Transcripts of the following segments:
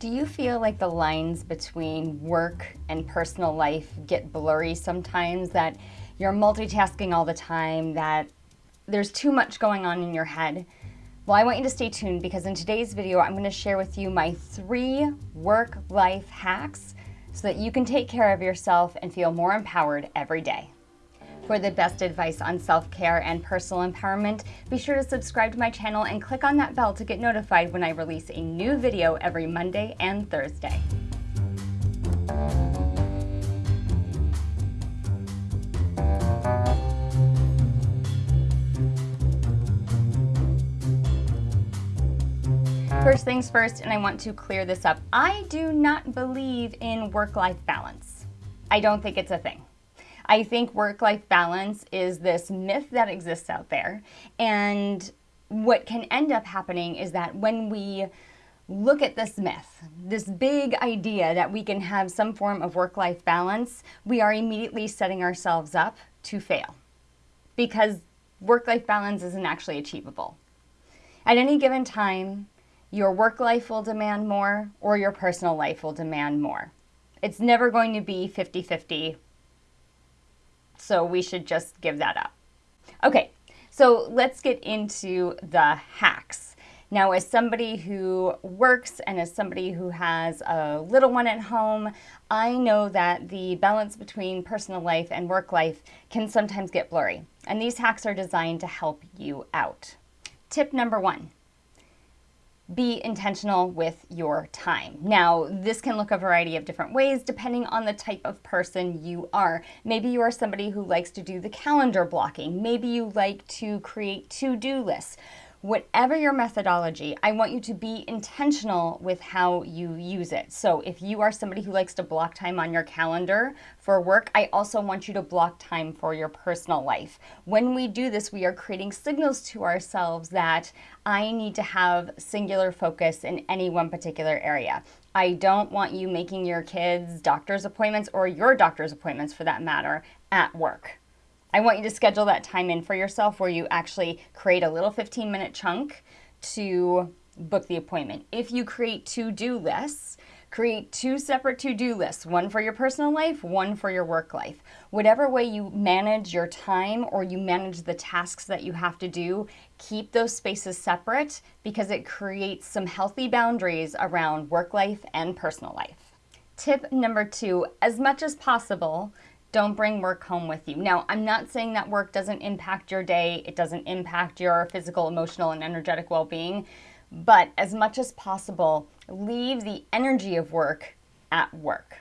Do you feel like the lines between work and personal life get blurry sometimes, that you're multitasking all the time, that there's too much going on in your head? Well, I want you to stay tuned because in today's video, I'm going to share with you my three work-life hacks so that you can take care of yourself and feel more empowered every day. For the best advice on self-care and personal empowerment, be sure to subscribe to my channel and click on that bell to get notified when I release a new video every Monday and Thursday. First things first, and I want to clear this up. I do not believe in work-life balance. I don't think it's a thing. I think work life balance is this myth that exists out there. And what can end up happening is that when we look at this myth, this big idea that we can have some form of work life balance, we are immediately setting ourselves up to fail because work life balance isn't actually achievable. At any given time, your work life will demand more or your personal life will demand more. It's never going to be 50 50 so we should just give that up. Okay, so let's get into the hacks. Now, as somebody who works and as somebody who has a little one at home, I know that the balance between personal life and work life can sometimes get blurry. And these hacks are designed to help you out. Tip number one, be intentional with your time. Now, this can look a variety of different ways depending on the type of person you are. Maybe you are somebody who likes to do the calendar blocking. Maybe you like to create to-do lists. Whatever your methodology, I want you to be intentional with how you use it. So if you are somebody who likes to block time on your calendar for work, I also want you to block time for your personal life. When we do this, we are creating signals to ourselves that I need to have singular focus in any one particular area. I don't want you making your kids' doctor's appointments or your doctor's appointments for that matter at work. I want you to schedule that time in for yourself where you actually create a little 15 minute chunk to book the appointment. If you create to-do lists, create two separate to-do lists, one for your personal life, one for your work life. Whatever way you manage your time or you manage the tasks that you have to do, keep those spaces separate because it creates some healthy boundaries around work life and personal life. Tip number two, as much as possible, don't bring work home with you. Now, I'm not saying that work doesn't impact your day, it doesn't impact your physical, emotional, and energetic well being, but as much as possible, leave the energy of work at work.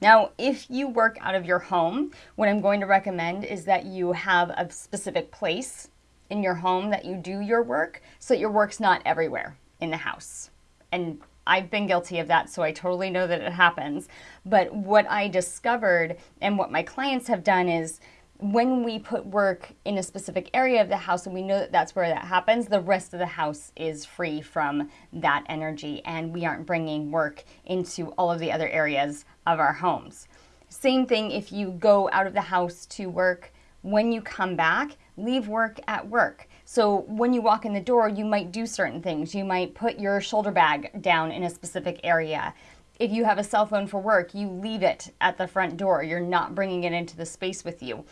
Now, if you work out of your home, what I'm going to recommend is that you have a specific place in your home that you do your work so that your work's not everywhere in the house. And I've been guilty of that, so I totally know that it happens. But what I discovered and what my clients have done is when we put work in a specific area of the house and we know that that's where that happens, the rest of the house is free from that energy and we aren't bringing work into all of the other areas of our homes. Same thing if you go out of the house to work, when you come back, leave work at work. So when you walk in the door, you might do certain things. You might put your shoulder bag down in a specific area. If you have a cell phone for work, you leave it at the front door. You're not bringing it into the space with you.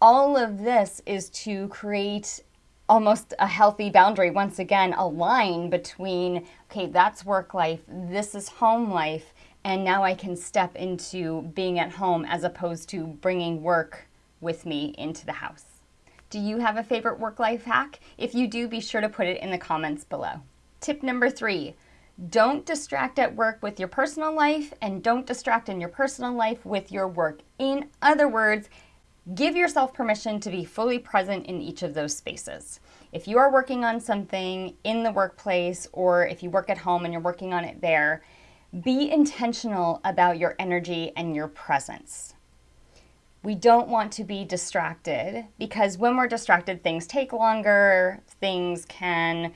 All of this is to create almost a healthy boundary. Once again, a line between, okay, that's work life, this is home life, and now I can step into being at home as opposed to bringing work with me into the house. Do you have a favorite work-life hack? If you do, be sure to put it in the comments below. Tip number three, don't distract at work with your personal life and don't distract in your personal life with your work. In other words, give yourself permission to be fully present in each of those spaces. If you are working on something in the workplace or if you work at home and you're working on it there, be intentional about your energy and your presence we don't want to be distracted because when we're distracted, things take longer, things can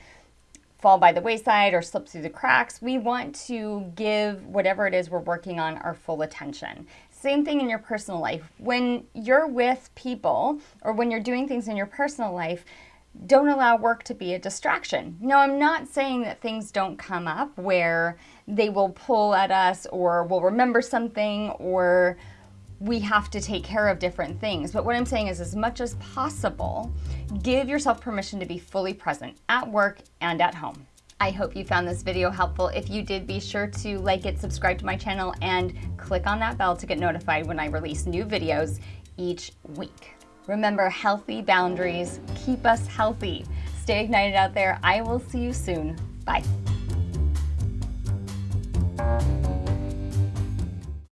fall by the wayside or slip through the cracks. We want to give whatever it is we're working on our full attention. Same thing in your personal life. When you're with people or when you're doing things in your personal life, don't allow work to be a distraction. No, I'm not saying that things don't come up where they will pull at us or we'll remember something or we have to take care of different things. But what I'm saying is, as much as possible, give yourself permission to be fully present at work and at home. I hope you found this video helpful. If you did, be sure to like it, subscribe to my channel, and click on that bell to get notified when I release new videos each week. Remember, healthy boundaries keep us healthy. Stay ignited out there. I will see you soon. Bye.